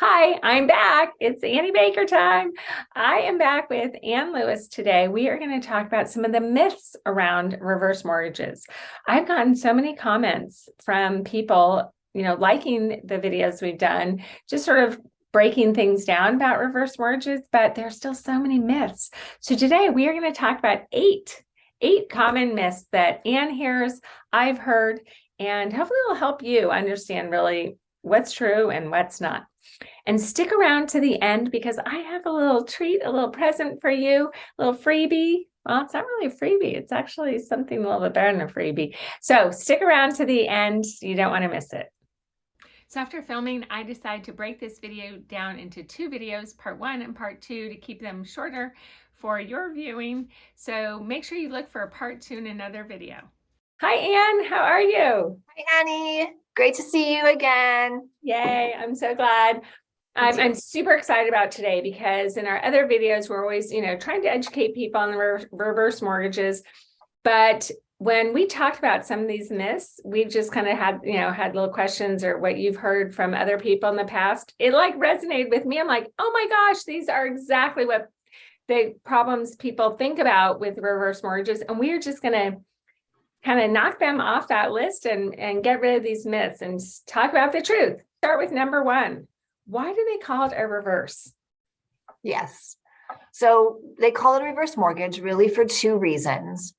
Hi, I'm back. It's Annie Baker time. I am back with Ann Lewis today. We are going to talk about some of the myths around reverse mortgages. I've gotten so many comments from people, you know, liking the videos we've done, just sort of breaking things down about reverse mortgages, but there's still so many myths. So today we are going to talk about eight, eight common myths that Ann hears, I've heard, and hopefully it'll help you understand really what's true and what's not. And stick around to the end because I have a little treat, a little present for you, a little freebie. Well, it's not really a freebie. It's actually something a little bit better than a freebie. So stick around to the end. You don't want to miss it. So after filming, I decided to break this video down into two videos, part one and part two, to keep them shorter for your viewing. So make sure you look for a part two in another video. Hi, Anne. How are you? Hi, Annie. Great to see you again. Yay. I'm so glad. I'm, I'm super excited about today because in our other videos, we're always, you know, trying to educate people on the re reverse mortgages. But when we talked about some of these myths, we've just kind of had, you know, had little questions or what you've heard from other people in the past. It like resonated with me. I'm like, oh my gosh, these are exactly what the problems people think about with reverse mortgages. And we're just going to kind of knock them off that list and, and get rid of these myths and talk about the truth. Start with number one. Why do they call it a reverse? Yes. So they call it a reverse mortgage really for two reasons.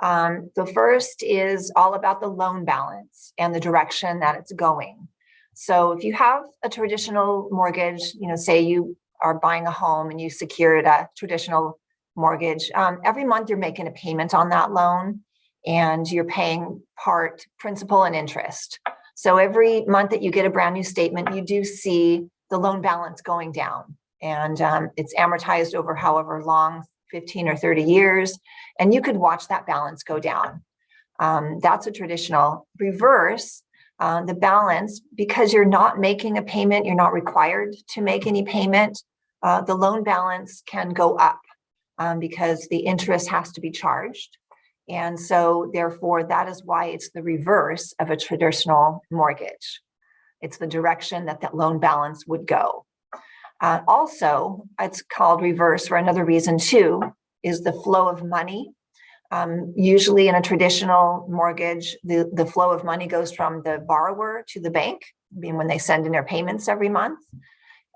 Um, the first is all about the loan balance and the direction that it's going. So if you have a traditional mortgage, you know, say you are buying a home and you secured a traditional mortgage, um, every month you're making a payment on that loan and you're paying part principal and interest. So every month that you get a brand new statement, you do see the loan balance going down and um, it's amortized over however long, 15 or 30 years, and you could watch that balance go down. Um, that's a traditional reverse. Uh, the balance, because you're not making a payment, you're not required to make any payment, uh, the loan balance can go up um, because the interest has to be charged. And so therefore, that is why it's the reverse of a traditional mortgage. It's the direction that that loan balance would go. Uh, also, it's called reverse for another reason too, is the flow of money. Um, usually in a traditional mortgage, the, the flow of money goes from the borrower to the bank, being when they send in their payments every month.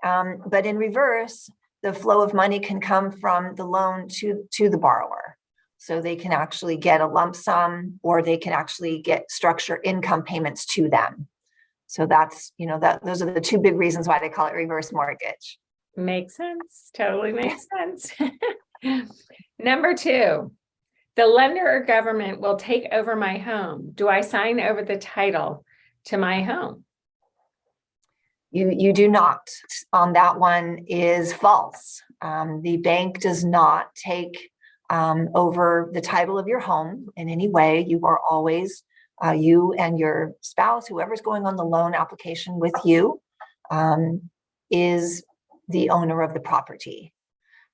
Um, but in reverse, the flow of money can come from the loan to, to the borrower. So they can actually get a lump sum or they can actually get structure income payments to them. So that's, you know, that those are the two big reasons why they call it reverse mortgage. Makes sense. Totally makes sense. Number two, the lender or government will take over my home. Do I sign over the title to my home? You, you do not. On that one is false. Um, the bank does not take um, over the title of your home in any way. You are always, uh, you and your spouse, whoever's going on the loan application with you, um, is the owner of the property.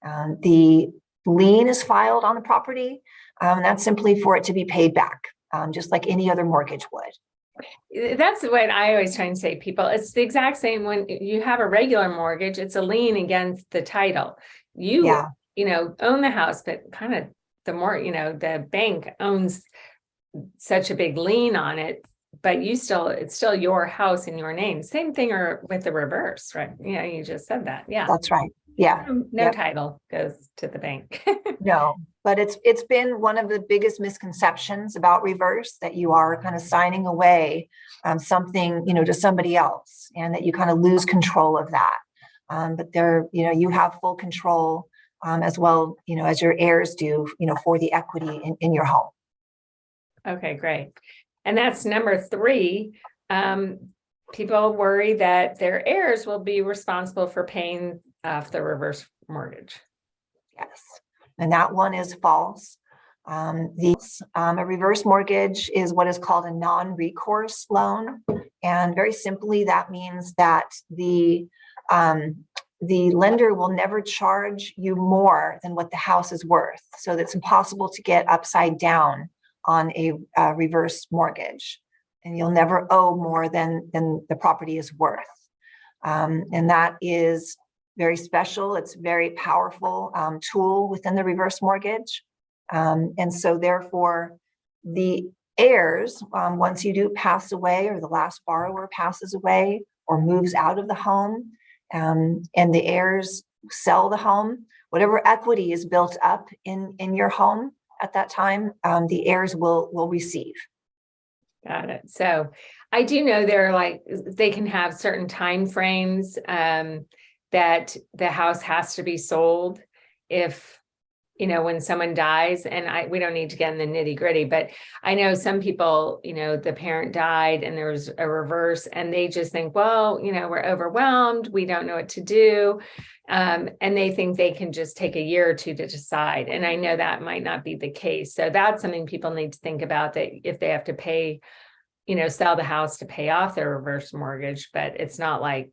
Um, the lien is filed on the property. Um, that's simply for it to be paid back, um, just like any other mortgage would. That's what I always try and say people. It's the exact same when you have a regular mortgage, it's a lien against the title. You yeah you know, own the house, but kind of the more, you know, the bank owns such a big lien on it, but you still, it's still your house in your name. Same thing or with the reverse, right? Yeah, you just said that. Yeah. That's right. Yeah. No, no yep. title goes to the bank. no, but it's it's been one of the biggest misconceptions about reverse that you are kind of signing away um, something, you know, to somebody else and that you kind of lose control of that. Um, but there, you know, you have full control um, as well, you know, as your heirs do, you know, for the equity in, in your home. Okay, great. And that's number three. Um, people worry that their heirs will be responsible for paying off the reverse mortgage. Yes, and that one is false. Um, the, um, a reverse mortgage is what is called a non-recourse loan. And very simply, that means that the um, the lender will never charge you more than what the house is worth. So it's impossible to get upside down on a, a reverse mortgage and you'll never owe more than, than the property is worth. Um, and that is very special. It's very powerful um, tool within the reverse mortgage. Um, and so therefore, the heirs, um, once you do pass away or the last borrower passes away or moves out of the home, um, and the heirs sell the home, whatever equity is built up in, in your home at that time, um, the heirs will, will receive. Got it. So I do know there are like, they can have certain timeframes um, that the house has to be sold if, you know, when someone dies and I, we don't need to get in the nitty gritty, but I know some people, you know, the parent died and there was a reverse and they just think, well, you know, we're overwhelmed. We don't know what to do. Um, and they think they can just take a year or two to decide. And I know that might not be the case. So that's something people need to think about that if they have to pay, you know, sell the house to pay off their reverse mortgage, but it's not like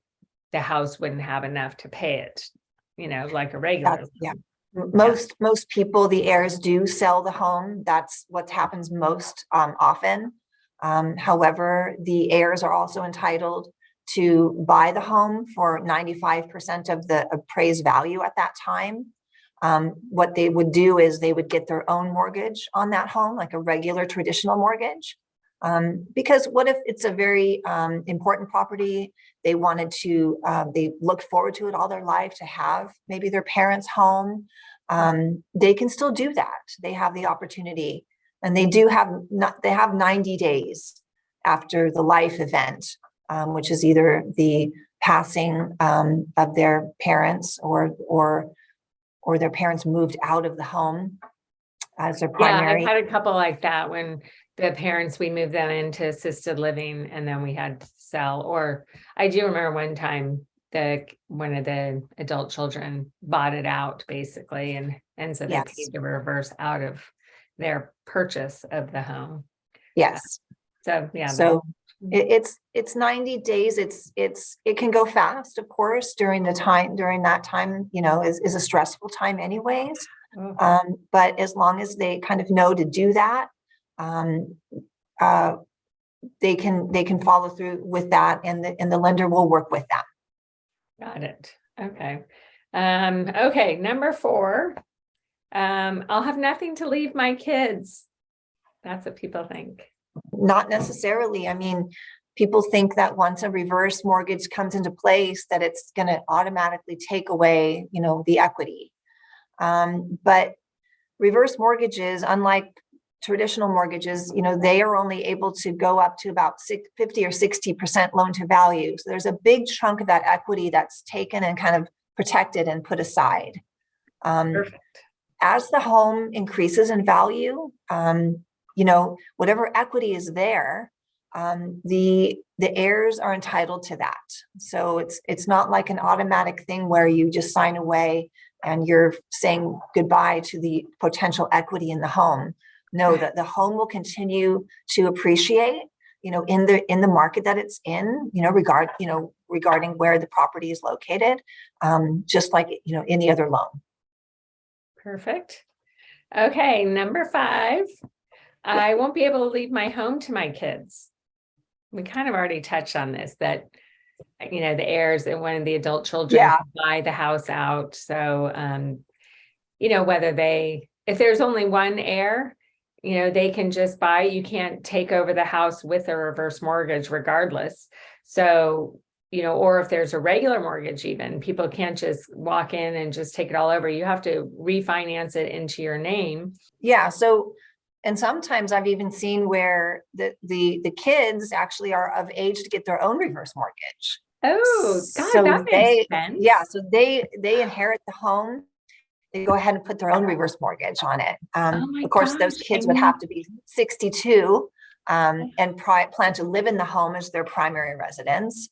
the house wouldn't have enough to pay it, you know, like a regular. Yeah. Most, most people, the heirs do sell the home. That's what happens most um, often. Um, however, the heirs are also entitled to buy the home for ninety-five percent of the appraised value at that time. Um, what they would do is they would get their own mortgage on that home, like a regular traditional mortgage. Um, because what if it's a very um, important property? They wanted to, um, they looked forward to it all their life to have maybe their parents' home. Um, they can still do that. They have the opportunity and they do have not, they have 90 days after the life event, um, which is either the passing um, of their parents or, or, or their parents moved out of the home as their primary. Yeah, I've had a couple like that when the parents, we moved them into assisted living and then we had to sell, or I do remember one time the, one of the adult children bought it out basically and, and so they Yes. paid the reverse out of their purchase of the home. Yes. So, yeah. So it, it's, it's ninety days. It's, it's, it can go fast, of course, during the time, during that time, you know, is, is a stressful time anyways. Oh, Um, but as long as they kind of know to do that, um, uh, they can, they can follow through with that and the, and the lender will work with that. Got it. Okay. Um, okay, number four. Um, I'll have nothing to leave my kids. That's what people think. Not necessarily. I mean, people think that once a reverse mortgage comes into place, that it's gonna automatically take away, you know, the equity. Um, but reverse mortgages, unlike traditional mortgages, you know, they are only able to go up to about 50 or 60% loan to value. So there's a big chunk of that equity that's taken and kind of protected and put aside. Um, Perfect. as the home increases in value, um, you know, whatever equity is there, um, the, the heirs are entitled to that. So it's, it's not like an automatic thing where you just sign away and you're saying goodbye to the potential equity in the home. No, that the home will continue to appreciate, you know, in the, in the market that it's in, you know, regard, you know, regarding where the property is located, um, just like, you know, any other loan. Perfect. Okay, number five. I won't be able to leave my home to my kids. We kind of already touched on this, that, you know, the heirs and one of the adult children Yeah. buy the house out, so, um, you know, whether they, if there's only one heir, you know, they can just buy, you can't take over the house with a reverse mortgage regardless. So, you know, or if there's a regular mortgage even, people can't just walk in and just take it all over. You have to refinance it into your name. Yeah, so, and sometimes I've even seen where the, the, the kids actually are of age to get their own reverse mortgage. Oh, So God, that they- makes sense. Yeah, so they, they inherit the home. They go ahead and put their own reverse mortgage on it. Oh Um, my of course, those kids would have to be sixty-two um, and pri- plan to live in the home as their primary residence.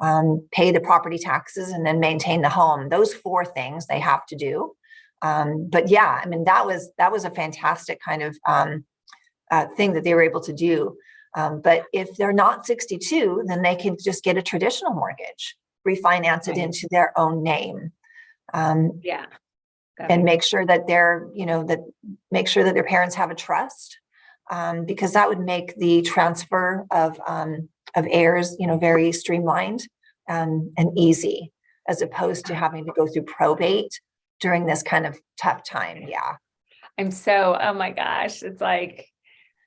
Um, pay the property taxes and then maintain the home. Those four things they have to do. Um, but yeah, I mean, that was, that was a fantastic kind of um, uh, thing that they were able to do. Um, but if they're not sixty-two, then they can just get a traditional mortgage, refinance it into their own name. Um, Yeah. And make sure that they're, you know, that, make sure that their parents have a trust. Um, because that would make the transfer of, um, of heirs, you know, very streamlined and, and easy as opposed to having to go through probate during this kind of tough time. Yeah. I'm so, oh my gosh, it's like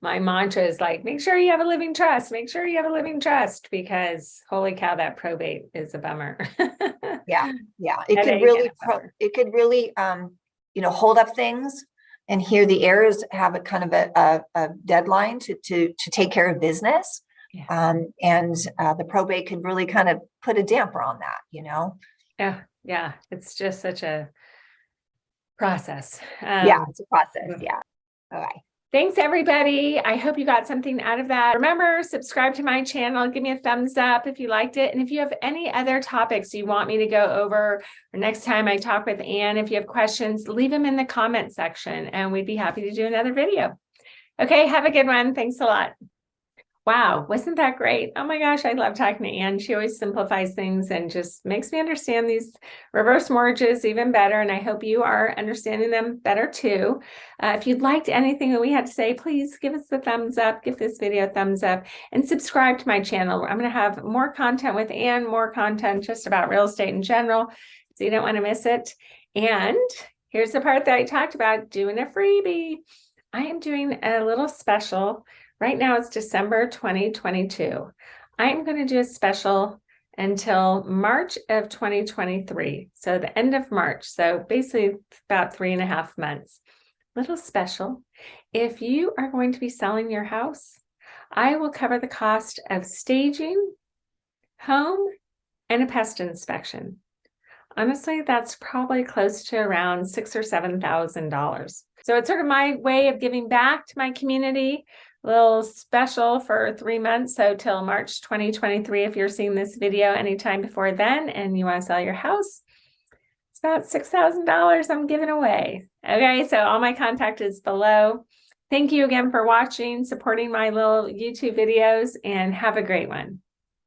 my mantra is like, make sure you have a living trust, make sure you have a living trust because holy cow, that probate is a bummer. Yeah. Yeah. It could really, a pro- bummer. it could really, um, you know, hold up things. And here the heirs have a kind of a, a, a deadline to, to, to take care of business. Yeah. Um, and, uh, the probate could really kind of put a damper on that, you know? Yeah, yeah, it's just such a process. Yeah, Um, it's a process. Yeah. All right. Thanks, everybody. I hope you got something out of that. Remember, subscribe to my channel, give me a thumbs up if you liked it. And if you have any other topics you want me to go over, or next time I talk with Anne, if you have questions, leave them in the comment section and we'd be happy to do another video. Okay, have a good one. Thanks a lot. Wow, wasn't that great? Oh my gosh, I love talking to Anne. She always simplifies things and just makes me understand these reverse mortgages even better. And I hope you are understanding them better too. Uh, if you'd liked anything that we had to say, please give us the thumbs up, give this video a thumbs up, and subscribe to my channel. I'm going to have more content with Anne, more content just about real estate in general. So you don't want to miss it. And here's the part that I talked about doing a freebie. I am doing a little special. Right now it's December 2022. I'm going to do a special until March of 2023. So the end of March. So basically about three and a half months. Little special. If you are going to be selling your house, I will cover the cost of staging, home, and a pest inspection. Honestly, that's probably close to around six or seven thousand dollars. So it's sort of my way of giving back to my community. Little special for three months. So till March 2023, if you're seeing this video anytime before then and you want to sell your house, it's about six thousand dollars I'm giving away. Okay, so all my contact is below. Thank you again for watching, supporting my little YouTube videos, and have a great one.